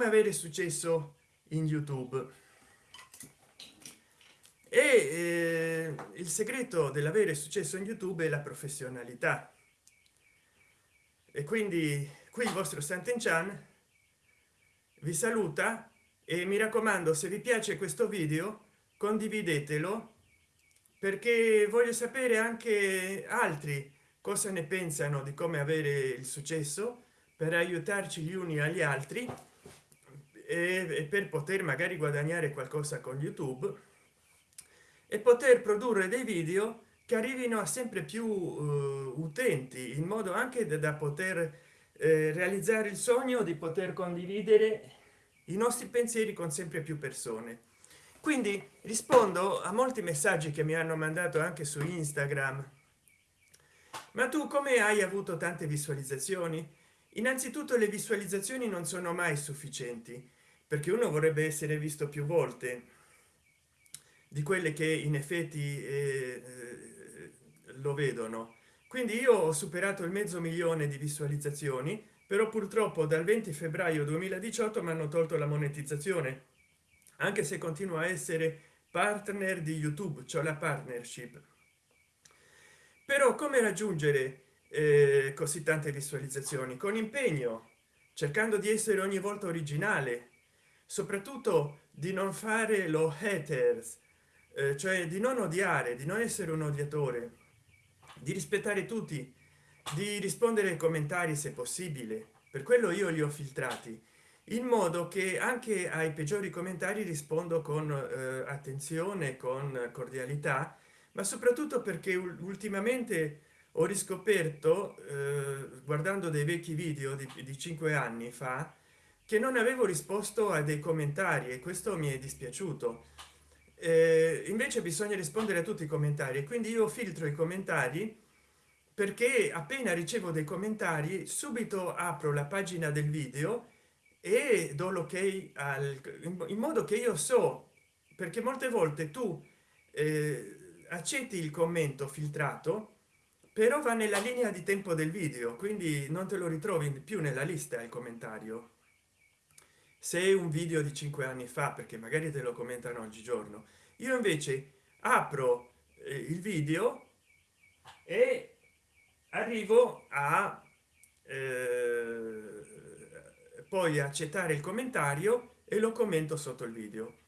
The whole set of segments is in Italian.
come avere successo in youtube. E eh, il segreto dell'avere successo in youtube è la professionalità. E quindi qui il vostro santen chan vi saluta e mi raccomando se vi piace questo video condividetelo perché voglio sapere anche altri cosa ne pensano di come avere il successo per aiutarci gli uni agli altri e per poter magari guadagnare qualcosa con youtube e poter produrre dei video che arrivino a sempre più uh, utenti in modo anche da poter eh, realizzare il sogno di poter condividere i nostri pensieri con sempre più persone. Quindi rispondo a molti messaggi che mi hanno mandato anche su instagram. Ma tu come hai avuto tante visualizzazioni? Innanzitutto le visualizzazioni non sono mai sufficienti perché uno vorrebbe essere visto più volte di quelle che in effetti eh, eh lo vedono. Quindi io ho superato il mezzo milione di visualizzazioni però purtroppo dal 20 febbraio 2018 mi hanno tolto la monetizzazione anche se continua a essere partner di youtube cioè la partnership. Però come raggiungere eh, così tante visualizzazioni? Con impegno cercando di essere ogni volta originale soprattutto di non fare lo haters eh, cioè di non odiare di non essere un odiatore di rispettare tutti di rispondere ai commentari se possibile. Per quello io li ho filtrati in modo che anche ai peggiori commentari rispondo con eh, attenzione con cordialità ma soprattutto perché ultimamente ho riscoperto eh, guardando dei vecchi video di, di cinque anni fa che non avevo risposto a dei commentari e questo mi è dispiaciuto. Eh, invece bisogna rispondere a tutti i commentari quindi io filtro i commentari perché appena ricevo dei commentari subito apro la pagina del video e do l'ok al in modo che io so perché molte volte tu eh, accetti il commento filtrato però va nella linea di tempo del video quindi non te lo ritrovi più nella lista il commentario se un video di cinque anni fa perché magari te lo commentano oggigiorno io invece apro eh, il video e arrivo a eh, poi accettare il commentario e lo commento sotto il video.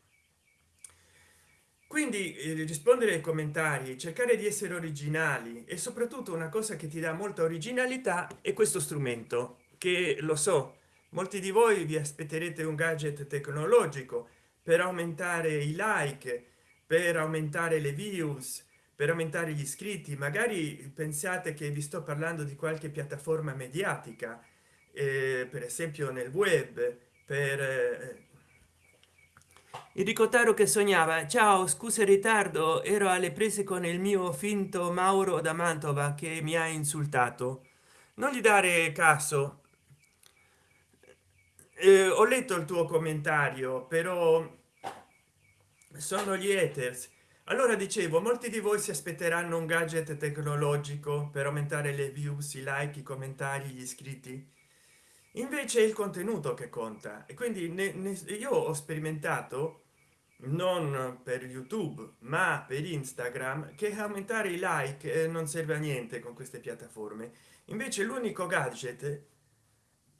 Quindi eh, rispondere ai commentari cercare di essere originali e soprattutto una cosa che ti dà molta originalità è questo strumento che lo so molti di voi vi aspetterete un gadget tecnologico per aumentare i like per aumentare le views per aumentare gli iscritti. Magari pensate che vi sto parlando di qualche piattaforma mediatica eh, per esempio nel web per eh, il ricotaro che sognava ciao scusa il ritardo ero alle prese con il mio finto mauro da mantova che mi ha insultato. Non gli dare caso eh, ho letto il tuo commentario però sono gli haters. Allora dicevo molti di voi si aspetteranno un gadget tecnologico per aumentare le views i like i commentari gli iscritti. Invece è il contenuto che conta. E quindi ne, ne, io ho sperimentato non per youtube ma per instagram che aumentare i like eh, non serve a niente con queste piattaforme. Invece l'unico gadget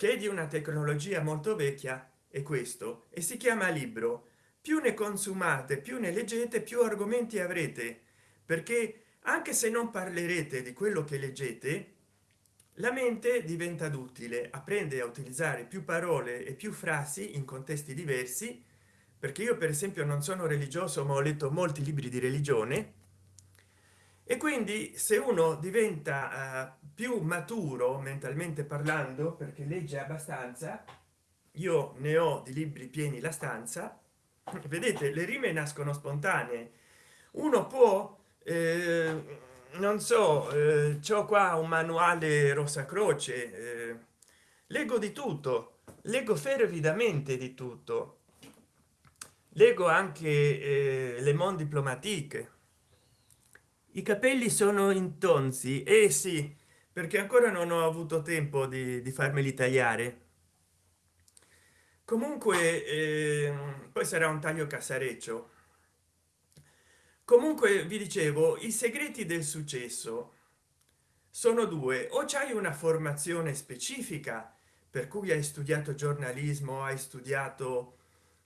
che è di una tecnologia molto vecchia è questo e si chiama libro. Più ne consumate più ne leggete più argomenti avrete. Perché anche se non parlerete di quello che leggete la mente diventa duttile apprende a utilizzare più parole e più frasi in contesti diversi perché io per esempio non sono religioso ma ho letto molti libri di religione e quindi se uno diventa uh, più maturo mentalmente parlando perché legge abbastanza io ne ho di libri pieni la stanza vedete le rime nascono spontanee. Uno può eh, non so eh, c'ho qua un manuale rosa croce eh, leggo di tutto leggo fervidamente di tutto. Leggo anche eh, le mon diplomatique i capelli sono intonsi e eh sì perché ancora non ho avuto tempo di, di farmeli tagliare. Comunque eh, poi sarà un taglio casareccio. Comunque vi dicevo i segreti del successo. Sono due o c'hai una formazione specifica per cui hai studiato giornalismo hai studiato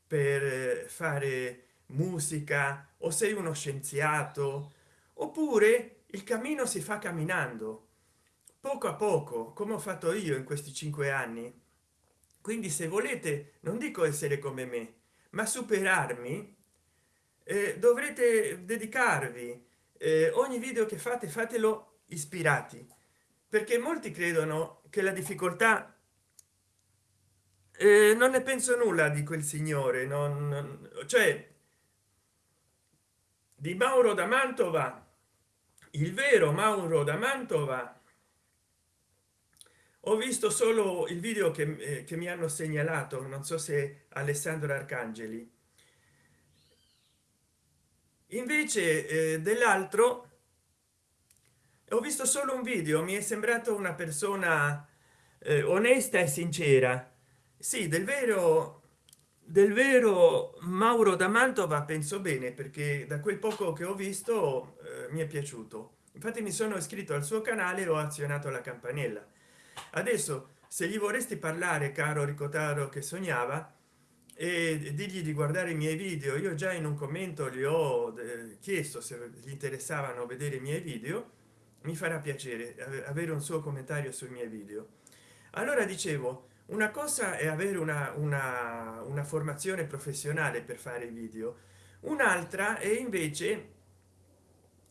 per eh, fare musica o sei uno scienziato oppure il cammino si fa camminando. Poco a poco come ho fatto io in questi cinque anni. Quindi se volete non dico essere come me ma superarmi eh, dovrete dedicarvi eh, ogni video che fate fatelo ispirati. Perché molti credono che la difficoltà eh, non ne penso nulla di quel signore non, non cioè di mauro da mantova il vero mauro da mantova. Ho visto solo il video che, eh, che mi hanno segnalato non so se alessandro arcangeli. Invece eh, dell'altro ho visto solo un video mi è sembrato una persona eh, onesta e sincera. Sì del vero del vero mauro da mantova penso bene perché da quel poco che ho visto mi è piaciuto. Infatti mi sono iscritto al suo canale e ho azionato la campanella. Adesso se gli vorresti parlare caro ricotaro che sognava e digli di guardare i miei video io già in un commento gli ho eh, chiesto se gli interessavano vedere i miei video mi farà piacere avere un suo commentario sui miei video. Allora dicevo una cosa è avere una, una, una formazione professionale per fare video un'altra è invece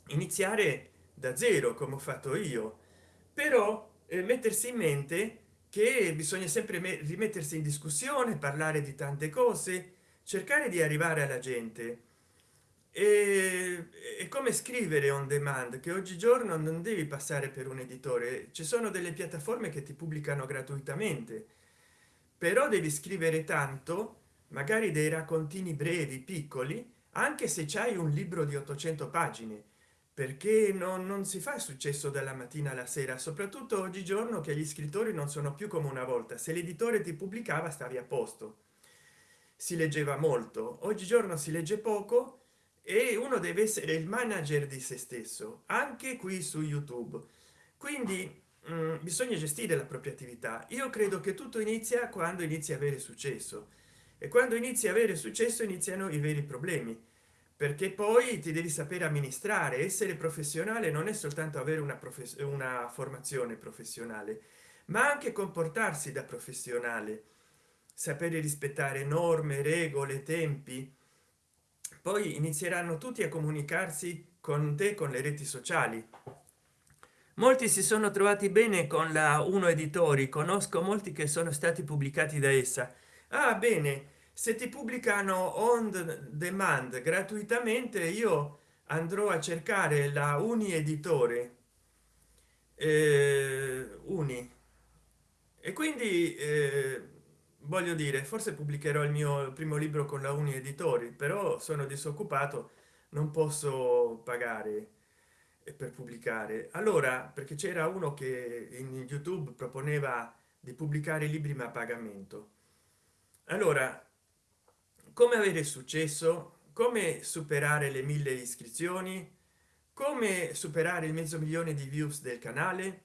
iniziare da zero come ho fatto io. Però eh, mettersi in mente che bisogna sempre rimettersi in discussione parlare di tante cose cercare di arrivare alla gente. E, e come scrivere on demand che oggigiorno non devi passare per un editore. Ci sono delle piattaforme che ti pubblicano gratuitamente però devi scrivere tanto magari dei raccontini brevi piccoli anche se c'hai un libro di 800 pagine perché non, non si fa successo dalla mattina alla sera soprattutto oggigiorno che gli scrittori non sono più come una volta. Se l'editore ti pubblicava stavi a posto. Si leggeva molto. Oggigiorno si legge poco e uno deve essere il manager di se stesso anche qui su youtube. Quindi mh, mm, bisogna gestire la propria attività. Io credo che tutto inizia quando inizia a avere successo. E quando inizi a avere successo iniziano i veri problemi perché poi ti devi sapere amministrare. Essere professionale non è soltanto avere una, una formazione professionale ma anche comportarsi da professionale. Sapere rispettare norme regole tempi. Poi inizieranno tutti a comunicarsi con te con le reti sociali. Molti si sono trovati bene con la uno editori. Conosco molti che sono stati pubblicati da essa. Ah bene se ti pubblicano on demand gratuitamente io andrò a cercare la uni editore. Eh, uni. E quindi eh, voglio dire forse pubblicherò il mio primo libro con la uni editori però sono disoccupato non posso pagare per pubblicare. Allora perché c'era uno che in youtube proponeva di pubblicare libri ma a pagamento. Allora come avere successo? Come superare le mille iscrizioni? Come superare il mezzo milione di views del canale?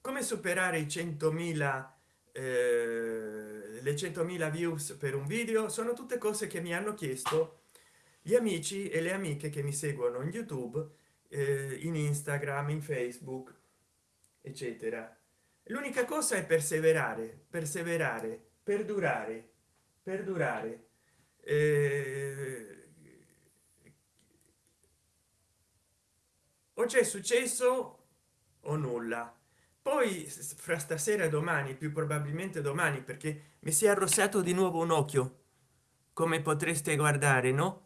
Come superare i 100.000 eh, le 100.000 views per un video? Sono tutte cose che mi hanno chiesto gli amici e le amiche che mi seguono in youtube eh, in instagram in facebook eccetera. L'unica cosa è perseverare perseverare perdurare perdurare eh, o c'è successo o nulla. Poi fra stasera e domani più probabilmente domani perché mi si è arrossato di nuovo un occhio. Come potreste guardare no?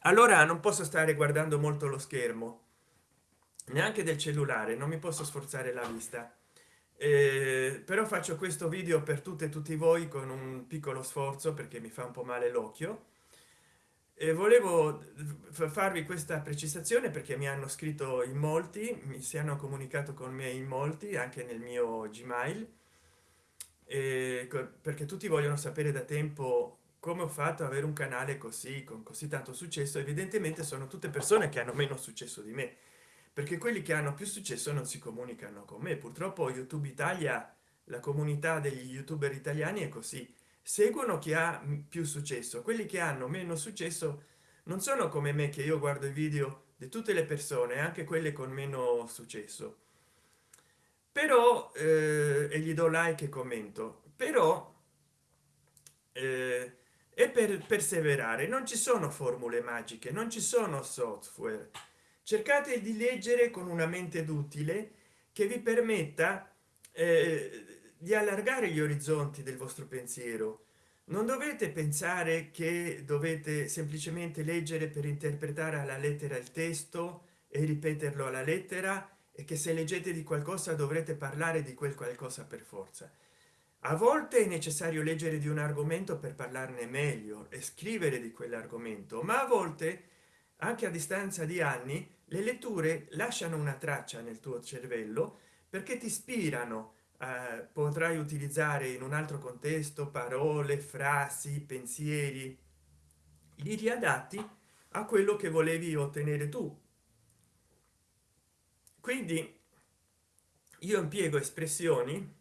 Allora non posso stare guardando molto lo schermo. Neanche del cellulare non mi posso sforzare la vista eh, però faccio questo video per tutte e tutti voi con un piccolo sforzo perché mi fa un po male l'occhio. E volevo farvi questa precisazione perché mi hanno scritto in molti mi si hanno comunicato con me in molti anche nel mio gmail. Eh, perché tutti vogliono sapere da tempo come ho fatto ad avere un canale così con così tanto successo. Evidentemente sono tutte persone che hanno meno successo di me perché quelli che hanno più successo non si comunicano con me. Purtroppo youtube italia la comunità degli youtuber italiani è così. Seguono chi ha più successo. Quelli che hanno meno successo non sono come me che io guardo i video di tutte le persone anche quelle con meno successo. Però eh, e gli do like e commento. Però eh, e per perseverare. Non ci sono formule magiche non ci sono software cercate di leggere con una mente d'utile che vi permetta eh, di allargare gli orizzonti del vostro pensiero. Non dovete pensare che dovete semplicemente leggere per interpretare alla lettera il testo e ripeterlo alla lettera e che se leggete di qualcosa dovrete parlare di quel qualcosa per forza. A volte è necessario leggere di un argomento per parlarne meglio e scrivere di quell'argomento ma a volte anche a distanza di anni le letture lasciano una traccia nel tuo cervello perché ti ispirano. Eh, potrai utilizzare in un altro contesto parole frasi pensieri. Li riadatti a quello che volevi ottenere tu. Quindi io impiego espressioni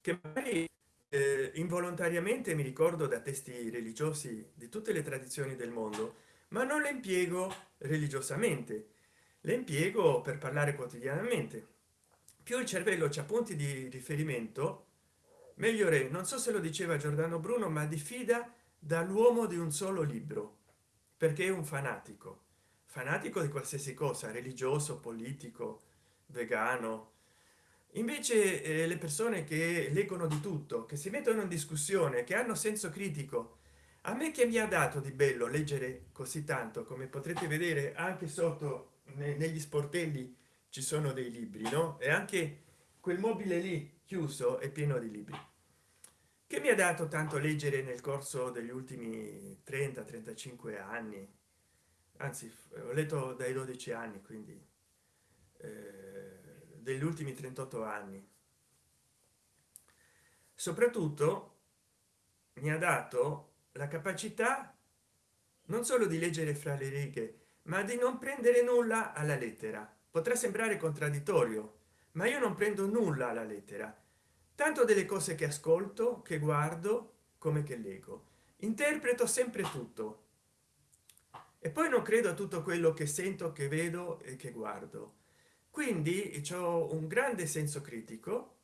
che magari eh, involontariamente mi ricordo da testi religiosi di tutte le tradizioni del mondo ma non le impiego religiosamente. Le impiego per parlare quotidianamente. Più il cervello c'ha punti di riferimento meglio re non so se lo diceva giordano bruno ma diffida dall'uomo di un solo libro perché è un fanatico. Fanatico di qualsiasi cosa religioso politico vegano. Invece eh, le persone che leggono di tutto che si mettono in discussione che hanno senso critico a me che mi ha dato di bello leggere così tanto come potrete vedere anche sotto negli sportelli ci sono dei libri no? E anche quel mobile lì chiuso è pieno di libri. Che mi ha dato tanto leggere nel corso degli ultimi 30 35 anni. Anzi ho letto dai 12 anni quindi eh, degli ultimi 38 anni. Soprattutto mi ha dato la capacità non solo di leggere fra le righe ma di non prendere nulla alla lettera. Potrà sembrare contraddittorio ma io non prendo nulla alla lettera. Tanto delle cose che ascolto che guardo come che leggo. Interpreto sempre tutto. E poi non credo a tutto quello che sento che vedo e che guardo. Quindi ho un grande senso critico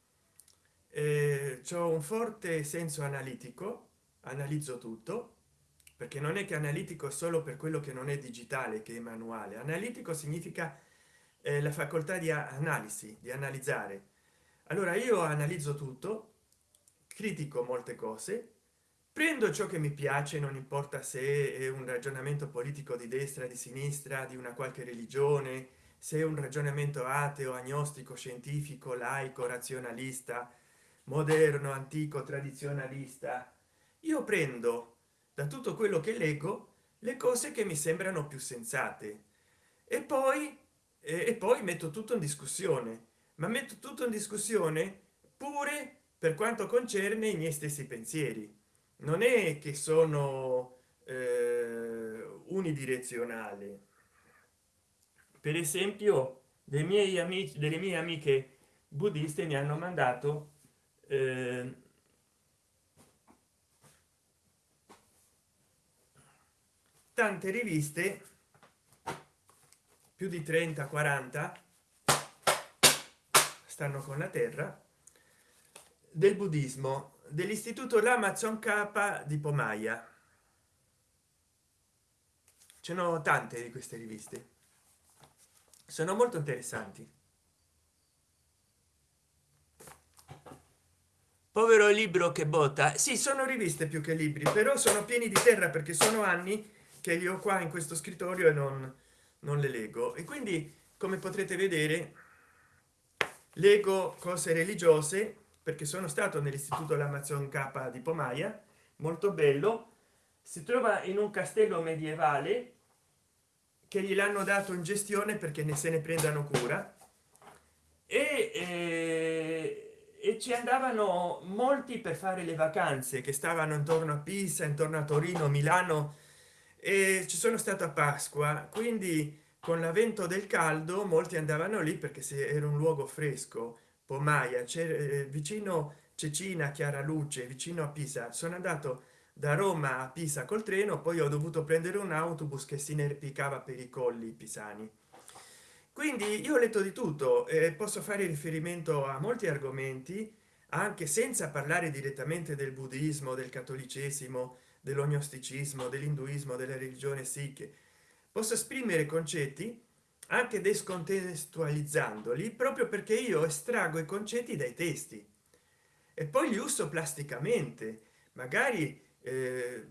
eh, c'ho un forte senso analitico analizzo tutto perché non è che analitico solo per quello che non è digitale che è manuale. Analitico significa eh, la facoltà di analisi di analizzare. Allora io analizzo tutto critico molte cose prendo ciò che mi piace non importa se è un ragionamento politico di destra di sinistra di una qualche religione se è un ragionamento ateo agnostico scientifico laico razionalista moderno antico tradizionalista io prendo da tutto quello che leggo le cose che mi sembrano più sensate. E poi e poi metto tutto in discussione. Ma metto tutto in discussione pure per quanto concerne i miei stessi pensieri. Non è che sono eh, unidirezionale. Per esempio dei miei amici delle mie amiche buddiste mi hanno mandato eh, tante riviste più di 30 40 stanno con la terra del buddismo dell'istituto l'amazon k di pomaia ce n'ho tante di queste riviste. Sono molto interessanti. Povero libro che botta sì sono riviste più che libri però sono pieni di terra perché sono anni che io qua in questo scrittorio e non, non le leggo. E quindi come potrete vedere leggo cose religiose perché sono stato nell'istituto l'amazon k di pomaia molto bello. Si trova in un castello medievale che gliel'hanno dato in gestione perché ne se ne prendano cura. E, e, e ci andavano molti per fare le vacanze che stavano intorno a pisa intorno a torino milano e ci sono stato a pasqua quindi con l'avvento del caldo molti andavano lì perché se era un luogo fresco pomaia c'è eh, vicino cecina chiara luce vicino a pisa. Sono andato da roma a pisa col treno poi ho dovuto prendere un autobus che si inerpicava per i colli pisani. Quindi io ho letto di tutto e posso fare riferimento a molti argomenti anche senza parlare direttamente del buddismo del cattolicesimo dell'ognosticismo dell'induismo della religione sikh posso esprimere concetti anche descontestualizzandoli proprio perché io estraggo i concetti dai testi. E poi li uso plasticamente magari eh,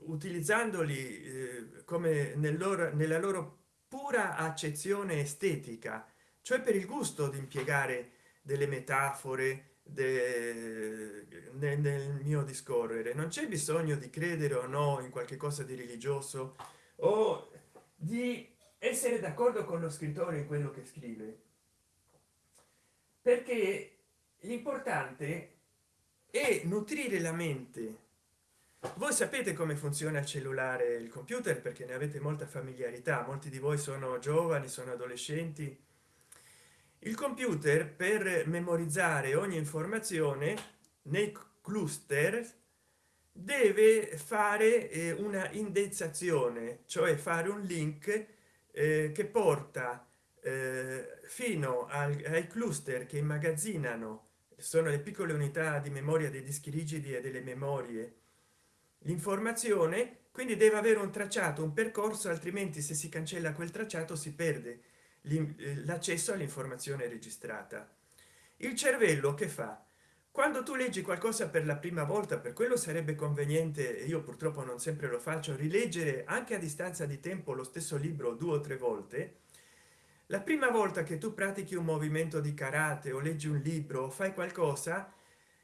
utilizzandoli eh, come nel loro nella loro pura accezione estetica cioè per il gusto di impiegare delle metafore de, nel, nel mio discorrere non c'è bisogno di credere o no in qualche cosa di religioso o di essere d'accordo con lo scrittore in quello che scrive. Perché l'importante è nutrire la mente. Voi sapete come funziona il cellulare il computer perché ne avete molta familiarità. Molti di voi sono giovani sono adolescenti il computer per memorizzare ogni informazione nei cluster deve fare eh, una indezzazione cioè fare un link eh, che porta eh, fino ai cluster che immagazzinano sono le piccole unità di memoria dei dischi rigidi e delle memorie l'informazione quindi deve avere un tracciato un percorso altrimenti se si cancella quel tracciato si perde l'accesso all'informazione registrata. Il cervello che fa? Quando tu leggi qualcosa per la prima volta per quello sarebbe conveniente io purtroppo non sempre lo faccio rileggere anche a distanza di tempo lo stesso libro due o tre volte. La prima volta che tu pratichi un movimento di karate o leggi un libro o fai qualcosa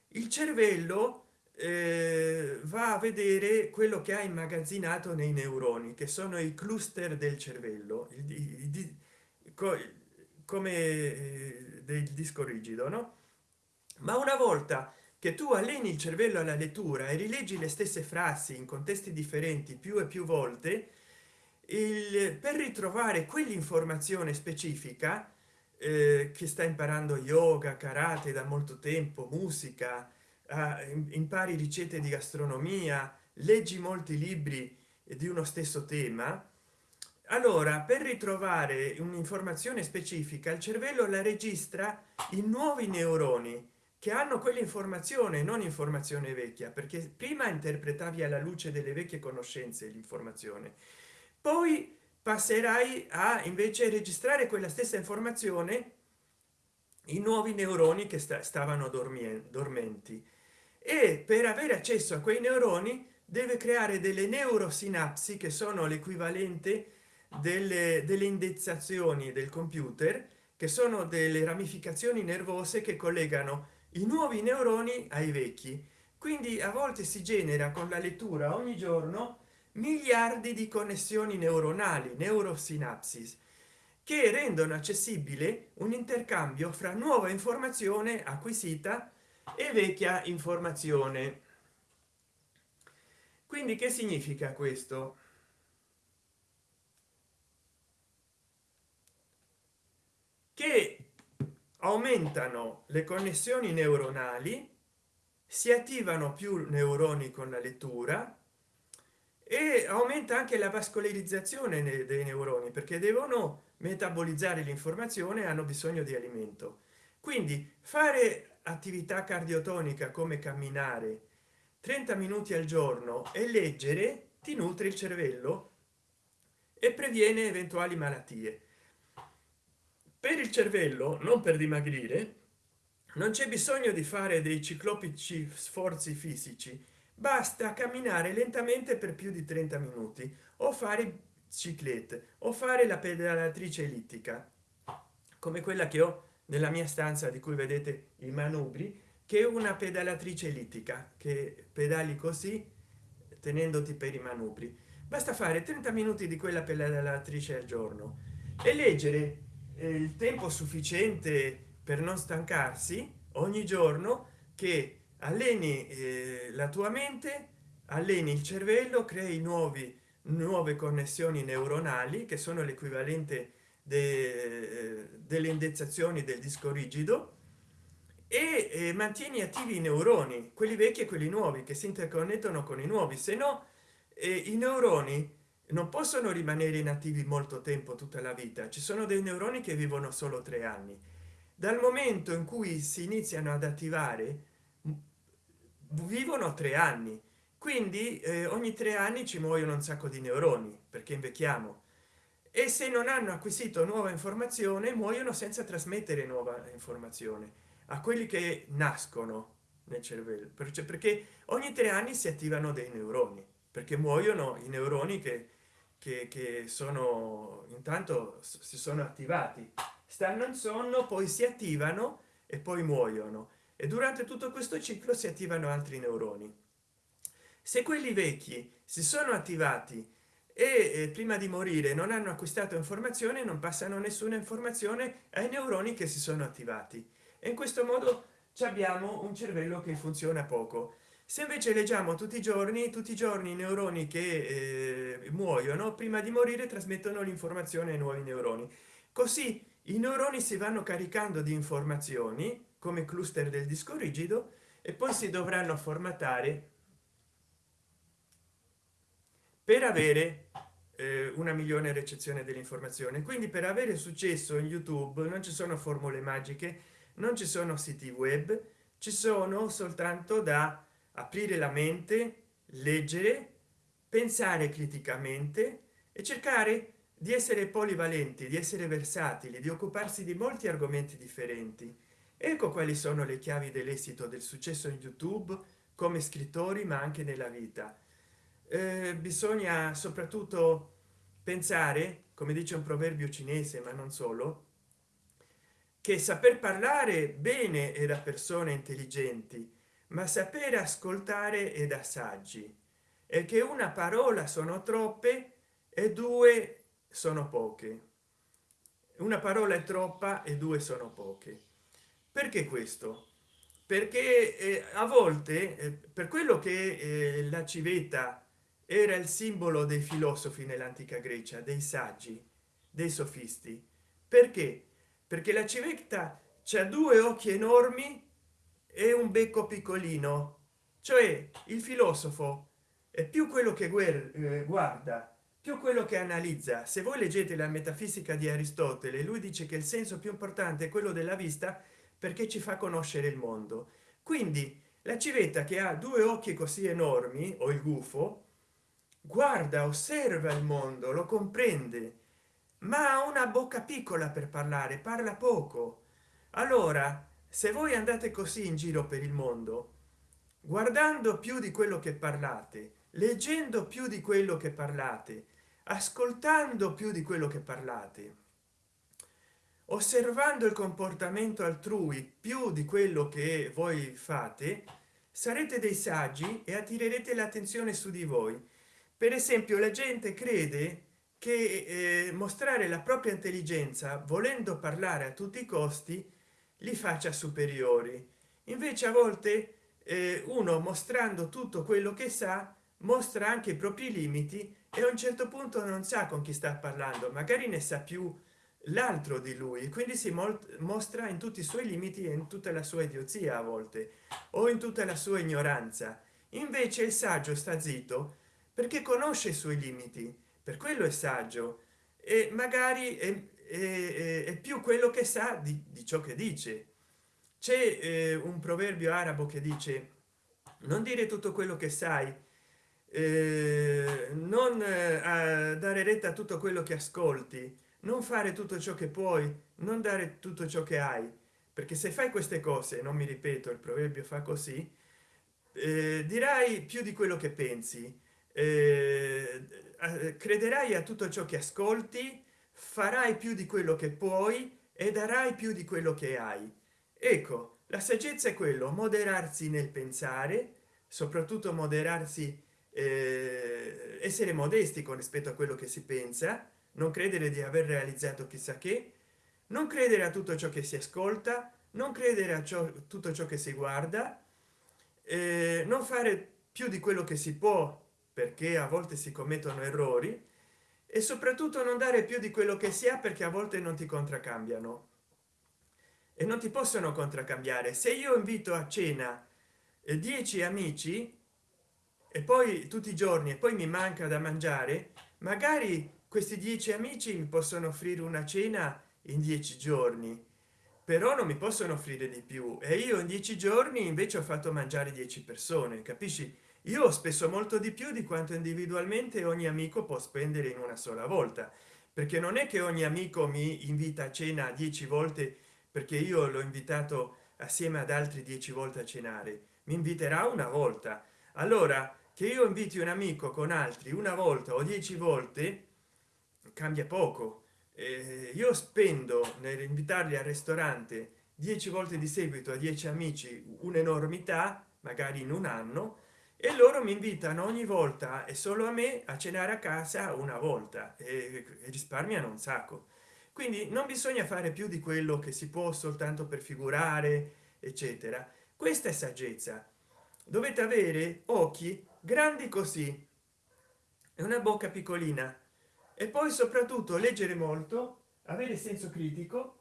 il cervello eh, va a vedere quello che ha immagazzinato nei neuroni che sono i cluster del cervello il, il, come eh, del disco rigido no? Ma una volta che tu alleni il cervello alla lettura e rileggi le stesse frasi in contesti differenti più e più volte il per ritrovare quell'informazione specifica eh, che sta imparando yoga karate da molto tempo musica eh, impari ricette di gastronomia leggi molti libri di uno stesso tema allora per ritrovare un'informazione specifica il cervello la registra in nuovi neuroni che hanno quell'informazione non informazione vecchia perché prima interpretavi alla luce delle vecchie conoscenze l'informazione. Poi passerai a invece registrare quella stessa informazione i nuovi neuroni che sta, stavano dormenti. E per avere accesso a quei neuroni deve creare delle neurosinapsi che sono l'equivalente delle, delle indezzazioni del computer che sono delle ramificazioni nervose che collegano i nuovi neuroni ai vecchi. Quindi a volte si genera con la lettura ogni giorno miliardi di connessioni neuronali neurosinapsis che rendono accessibile un intercambio fra nuova informazione acquisita e vecchia informazione. Quindi che significa questo che aumentano le connessioni neuronali si attivano più neuroni con la lettura e aumenta anche la vascolarizzazione dei neuroni perché devono metabolizzare l'informazione hanno bisogno di alimento. Quindi fare attività cardiotonica come camminare 30 minuti al giorno e leggere ti nutre il cervello e previene eventuali malattie per il cervello non per dimagrire non c'è bisogno di fare dei ciclopici sforzi fisici. Basta camminare lentamente per più di 30 minuti o fare ciclette o fare la pedalatrice ellittica come quella che ho nella mia stanza di cui vedete i manubri che è una pedalatrice ellittica che pedali così tenendoti per i manubri. Basta fare 30 minuti di quella pedalatrice al giorno e leggere il tempo sufficiente per non stancarsi ogni giorno che alleni eh, la tua mente alleni il cervello crei nuovi nuove connessioni neuronali che sono l'equivalente de, delle indezzazioni del disco rigido e eh, mantieni attivi i neuroni quelli vecchi e quelli nuovi che si interconnettono con i nuovi se no eh, i neuroni non possono rimanere inattivi molto tempo tutta la vita. Ci sono dei neuroni che vivono solo tre anni. Dal momento in cui si iniziano ad attivare vivono tre anni. Quindi eh, ogni tre anni ci muoiono un sacco di neuroni perché invecchiamo. E se non hanno acquisito nuova informazione muoiono senza trasmettere nuova informazione a quelli che nascono nel cervello. Perché ogni tre anni si attivano dei neuroni perché muoiono i neuroni che, che, che sono intanto si sono attivati. Stanno in sonno poi si attivano e poi muoiono. E durante tutto questo ciclo si attivano altri neuroni. Se quelli vecchi si sono attivati e prima di morire non hanno acquistato informazione non passano nessuna informazione ai neuroni che si sono attivati. E in questo modo abbiamo un cervello che funziona poco se invece leggiamo tutti i giorni tutti i giorni i neuroni che eh, muoiono prima di morire trasmettono l'informazione ai nuovi neuroni. Così i neuroni si vanno caricando di informazioni come cluster del disco rigido e poi si dovranno formattare per avere eh, una migliore ricezione dell'informazione. Quindi per avere successo in youtube non ci sono formule magiche non ci sono siti web ci sono soltanto da aprire la mente leggere pensare criticamente e cercare di essere polivalenti di essere versatili di occuparsi di molti argomenti differenti. Ecco quali sono le chiavi dell'esito del successo in youtube come scrittori ma anche nella vita. Eh, bisogna soprattutto pensare come dice un proverbio cinese ma non solo che saper parlare bene è da persone intelligenti ma sapere ascoltare è da saggi e che una parola sono troppe e due sono poche. Una parola è troppa e due sono poche. Perché questo? Perché eh, a volte eh, per quello che eh, la civetta era il simbolo dei filosofi nell'antica grecia dei saggi dei sofisti. Perché? Perché la civetta c'è due occhi enormi e un becco piccolino. Cioè il filosofo è più quello che eh, guarda più quello che analizza. Se voi leggete la metafisica di aristotele lui dice che il senso più importante è quello della vista perché ci fa conoscere il mondo. Quindi la civetta che ha due occhi così enormi o il gufo guarda osserva il mondo lo comprende ma ha una bocca piccola per parlare parla poco. Allora se voi andate così in giro per il mondo guardando più di quello che parlate leggendo più di quello che parlate ascoltando più di quello che parlate osservando il comportamento altrui più di quello che voi fate sarete dei saggi e attirerete l'attenzione su di voi. Per esempio la gente crede che eh, mostrare la propria intelligenza volendo parlare a tutti i costi li faccia superiori. Invece a volte eh, uno mostrando tutto quello che sa mostra anche i propri limiti e a un certo punto non sa con chi sta parlando magari ne sa più l'altro di lui quindi si mostra in tutti i suoi limiti e in tutta la sua idiozia a volte o in tutta la sua ignoranza. Invece il saggio sta zitto perché conosce i suoi limiti per quello è saggio e magari è, è, più quello che sa di, di ciò che dice. C'è eh, un proverbio arabo che dice non dire tutto quello che sai eh, non eh, dare retta a tutto quello che ascolti non fare tutto ciò che puoi non dare tutto ciò che hai. Perché se fai queste cose non mi ripeto il proverbio fa così eh, dirai più di quello che pensi eh, eh, crederai a tutto ciò che ascolti farai più di quello che puoi e darai più di quello che hai. Ecco la saggezza è quello moderarsi nel pensare soprattutto moderarsi eh, essere modesti con rispetto a quello che si pensa non credere di aver realizzato chissà che non credere a tutto ciò che si ascolta non credere a ciò tutto ciò che si guarda eh, non fare più di quello che si può perché a volte si commettono errori e soprattutto non dare più di quello che si ha perché a volte non ti contraccambiano e non ti possono contraccambiare. Se io invito a cena 10 eh, amici e poi tutti i giorni e poi mi manca da mangiare magari questi dieci amici mi possono offrire una cena in dieci giorni. Però non mi possono offrire di più. E io in dieci giorni invece ho fatto mangiare 10 persone capisci io ho spesso molto di più di quanto individualmente ogni amico può spendere in una sola volta perché non è che ogni amico mi invita a cena 10 volte perché io l'ho invitato assieme ad altri 10 volte a cenare mi inviterà una volta. Allora che io inviti un amico con altri una volta o dieci volte cambia poco. Eh, io spendo nell'invitarli al ristorante 10 volte di seguito a 10 amici un'enormità magari in un anno e loro mi invitano ogni volta e solo a me a cenare a casa una volta e, risparmiano un sacco. Quindi non bisogna fare più di quello che si può soltanto per figurare eccetera. Questa è saggezza. Dovete avere occhi grandi così e una bocca piccolina. E poi soprattutto leggere molto avere senso critico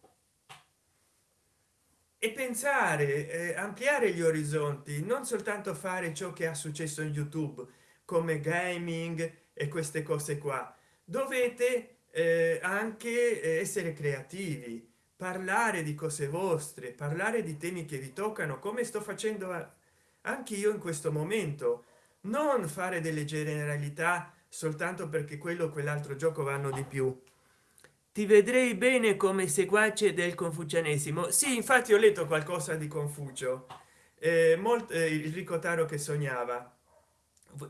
e pensare eh, ampliare gli orizzonti non soltanto fare ciò che ha successo in youtube come gaming e queste cose qua. Dovete eh, anche eh, essere creativi parlare di cose vostre parlare di temi che vi toccano come sto facendo anche io in questo momento. Non fare delle generalità soltanto perché quello o quell'altro gioco vanno di più ti vedrei bene come seguace del confucianesimo. Sì infatti ho letto qualcosa di confucio. Eh, molto eh, il ricotaro che sognava.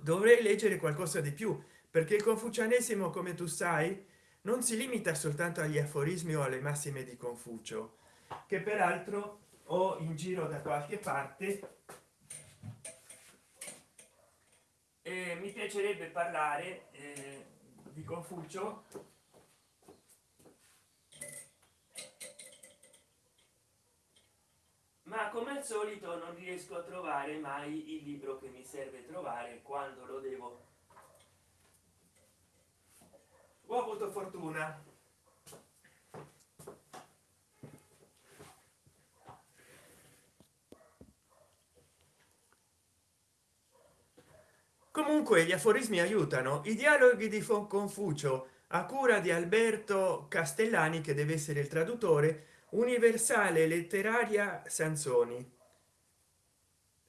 Dovrei leggere qualcosa di più perché il confucianesimo come tu sai non si limita soltanto agli aforismi o alle massime di confucio che peraltro ho in giro da qualche parte. E mi piacerebbe parlare eh, di confucio ma come al solito non riesco a trovare mai il libro che mi serve trovare quando lo devo. Ho avuto fortuna. Comunque gli aforismi aiutano. I dialoghi di confucio a cura di alberto castellani che deve essere il traduttore universale letteraria sanzoni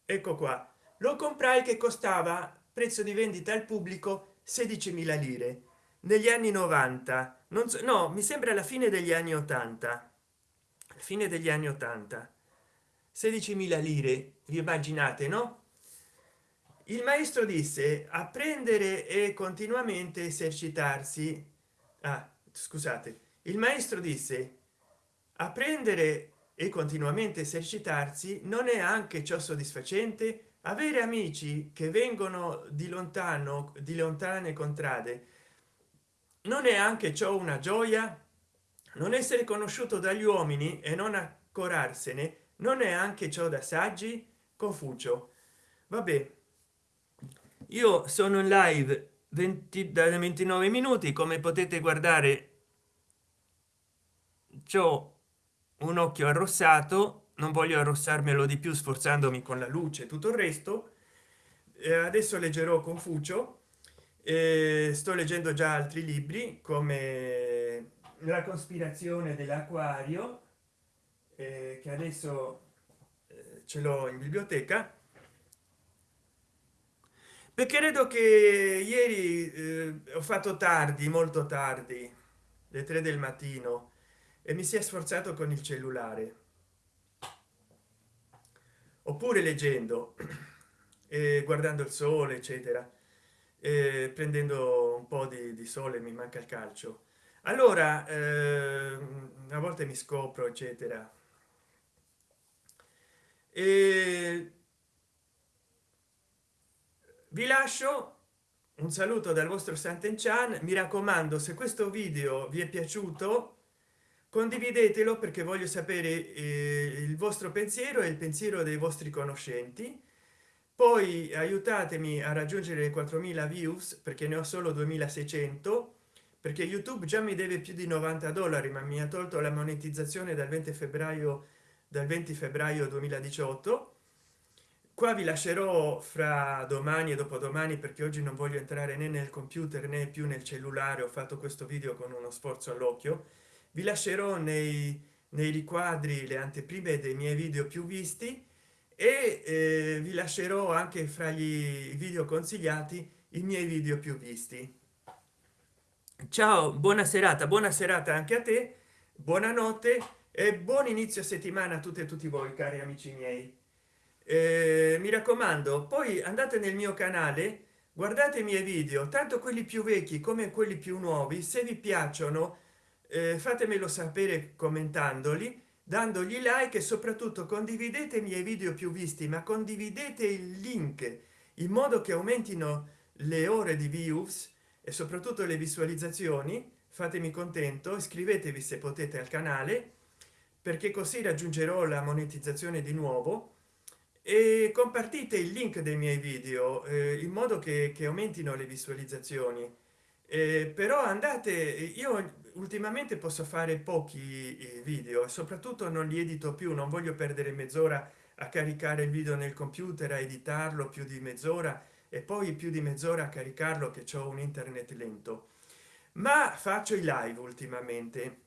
ecco qua. Lo comprai che costava prezzo di vendita al pubblico 16.000 lire. Negli anni 90 non so no mi sembra alla fine degli anni 80 fine degli anni 80 16.000 lire vi immaginate no? Il maestro disse apprendere e continuamente esercitarsi ah, scusate. Il maestro disse apprendere e continuamente esercitarsi non è anche ciò soddisfacente? Avere amici che vengono di lontano di lontane contrade non è anche ciò una gioia? Non essere conosciuto dagli uomini e non accorarsene non è anche ciò da saggi? Confucio. Vabbè. Io sono in live 20 da 29 minuti come potete guardare ciò un occhio arrossato non voglio arrossarmelo di più sforzandomi con la luce tutto il resto. Eh, adesso leggerò confucio. Eh, sto leggendo già altri libri come la cospirazione dell'acquario eh, che adesso eh, ce l'ho in biblioteca. Perché credo che ieri eh, ho fatto tardi molto tardi le 3 del mattino e mi si è sforzato con il cellulare. Oppure leggendo e guardando il sole eccetera e prendendo un po di, di sole mi manca il calcio. Allora eh, a volte mi scopro eccetera. E vi lascio un saluto dal vostro Sant'Enchan. Mi raccomando se questo video vi è piaciuto condividetelo perché voglio sapere eh, il vostro pensiero e il pensiero dei vostri conoscenti. Poi aiutatemi a raggiungere le 4000 views perché ne ho solo 2600 perché youtube già mi deve più di 90 dollari ma mi ha tolto la monetizzazione dal 20 febbraio dal 20 febbraio 2018 qua vi lascerò fra domani e dopodomani perché oggi non voglio entrare né nel computer né più nel cellulare. Ho fatto questo video con uno sforzo all'occhio vi lascerò nei, nei riquadri le anteprime dei miei video più visti e eh, vi lascerò anche fra gli video consigliati i miei video più visti. Ciao buona serata buona serata anche a te buonanotte e buon inizio settimana a tutte e tutti voi cari amici miei. Eh, mi raccomando poi andate nel mio canale guardate i miei video tanto quelli più vecchi come quelli più nuovi se vi piacciono eh, fatemelo sapere commentandoli dandogli like e soprattutto condividete i miei video più visti ma condividete il link in modo che aumentino le ore di views e soprattutto le visualizzazioni. Fatemi contento iscrivetevi se potete al canale perché così raggiungerò la monetizzazione di nuovo. E compartite il link dei miei video eh, in modo che, che, aumentino le visualizzazioni eh, però andate io ultimamente posso fare pochi eh, video soprattutto non li edito più non voglio perdere mezz'ora a caricare il video nel computer a editarlo più di mezz'ora e poi più di mezz'ora a caricarlo che ho un internet lento. Ma faccio i live ultimamente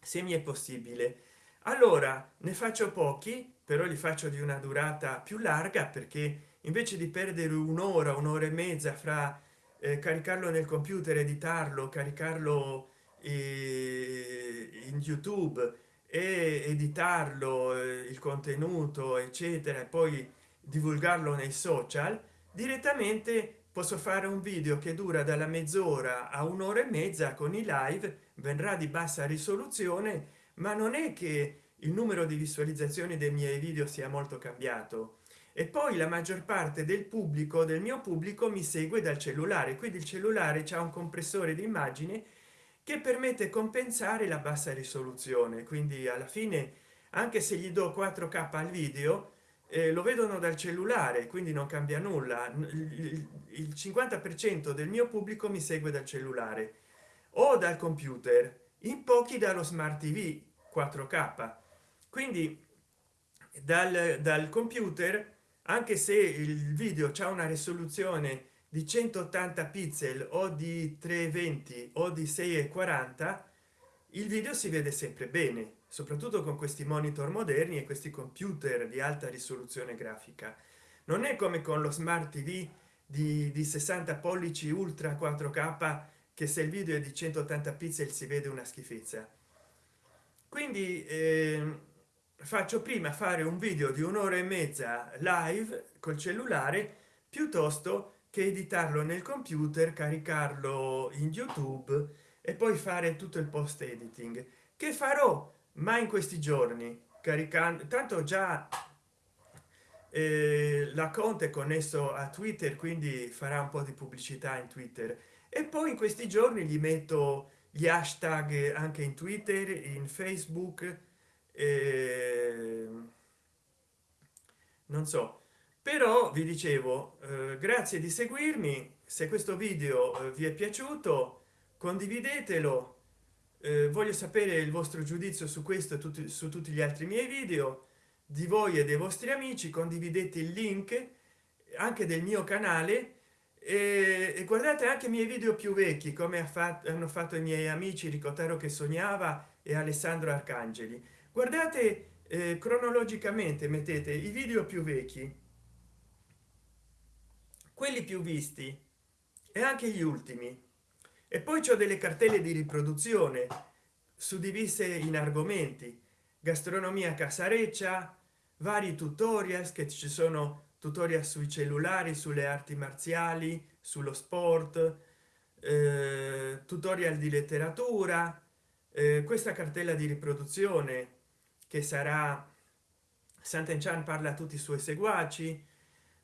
se mi è possibile. Allora ne faccio pochi però li faccio di una durata più larga perché invece di perdere un'ora un'ora e mezza fra eh, caricarlo nel computer editarlo caricarlo in youtube e editarlo eh, il contenuto eccetera e poi divulgarlo nei social direttamente posso fare un video che dura dalla mezz'ora a un'ora e mezza con i live verrà di bassa risoluzione ma non è che il numero di visualizzazioni dei miei video sia molto cambiato e poi la maggior parte del pubblico del mio pubblico mi segue dal cellulare. Quindi il cellulare c'è un compressore di immagine che permette compensare la bassa risoluzione. Quindi alla fine anche se gli do 4k al video eh, lo vedono dal cellulare quindi non cambia nulla. Il 50 per cento del mio pubblico mi segue dal cellulare o dal computer in pochi dallo smart tv 4k quindi dal, dal computer anche se il video c'è una risoluzione di 180 pixel o di 320 o di 640 il video si vede sempre bene soprattutto con questi monitor moderni e questi computer di alta risoluzione grafica. Non è come con lo smart tv di, di 60 pollici ultra 4k che se il video è di 180 pixel si vede una schifezza. Quindi eh, faccio prima fare un video di un'ora e mezza live col cellulare piuttosto che editarlo nel computer caricarlo in youtube e poi fare tutto il post editing. Che farò ma in questi giorni? Caricando tanto già eh, la conte connesso a twitter quindi farà un po di pubblicità in twitter. E poi in questi giorni gli metto gli hashtag anche in twitter in facebook eh, non so. Però vi dicevo eh, grazie di seguirmi. Se questo video eh, vi è piaciuto condividetelo. Eh, voglio sapere il vostro giudizio su questo e tutti, su tutti gli altri miei video. Di voi e dei vostri amici condividete il link anche del mio canale. E, guardate anche i miei video più vecchi come ha fatto, hanno fatto i miei amici ricotero che sognava e alessandro arcangeli guardate eh, cronologicamente mettete i video più vecchi. Quelli più visti e anche gli ultimi. E poi c'è delle cartelle di riproduzione suddivise in argomenti. Gastronomia casareccia vari tutorial che ci sono tutorial sui cellulari sulle arti marziali sullo sport eh, tutorial di letteratura eh, questa cartella di riproduzione che sarà Sant'Enchan parla a tutti i suoi seguaci.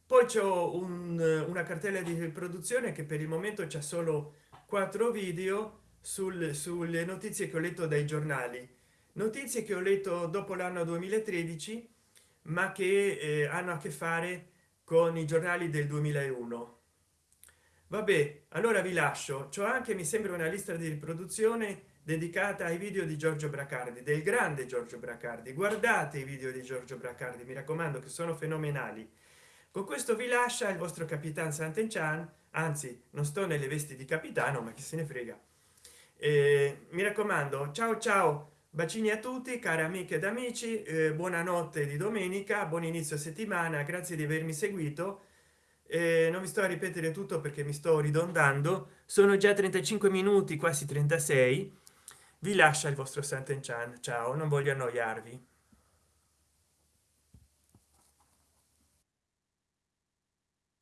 Poi c'è un, una cartella di riproduzione che per il momento c'è solo quattro video sul, sulle notizie che ho letto dai giornali. Notizie che ho letto dopo l'anno 2013 ma che eh, hanno a che fare con i giornali del 2001 vabbè allora vi lascio. Ciò anche mi sembra una lista di riproduzione dedicata ai video di giorgio bracardi del grande giorgio bracardi. Guardate i video di giorgio bracardi mi raccomando che sono fenomenali. Con questo vi lascia il vostro capitan sant'enchan anzi non sto nelle vesti di capitano ma chi se ne frega. Eh, mi raccomando ciao ciao bacini a tutti cari amiche ed amici eh, buonanotte di domenica buon inizio settimana grazie di avermi seguito. Eh, non vi sto a ripetere tutto perché mi sto ridondando. Sono già 35 minuti quasi 36 vi lascia il vostro Sant'Enchan ciao non voglio annoiarvi